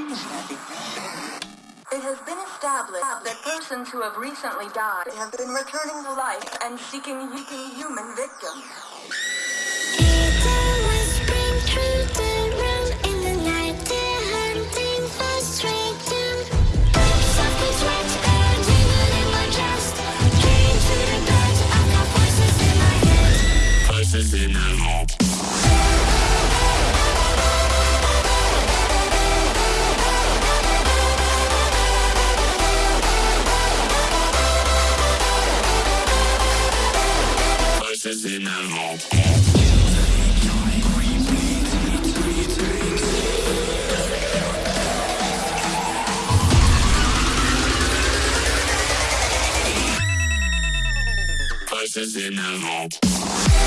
It has been established that persons who have recently died have been returning to life and seeking human victims. My head. Voices in my head.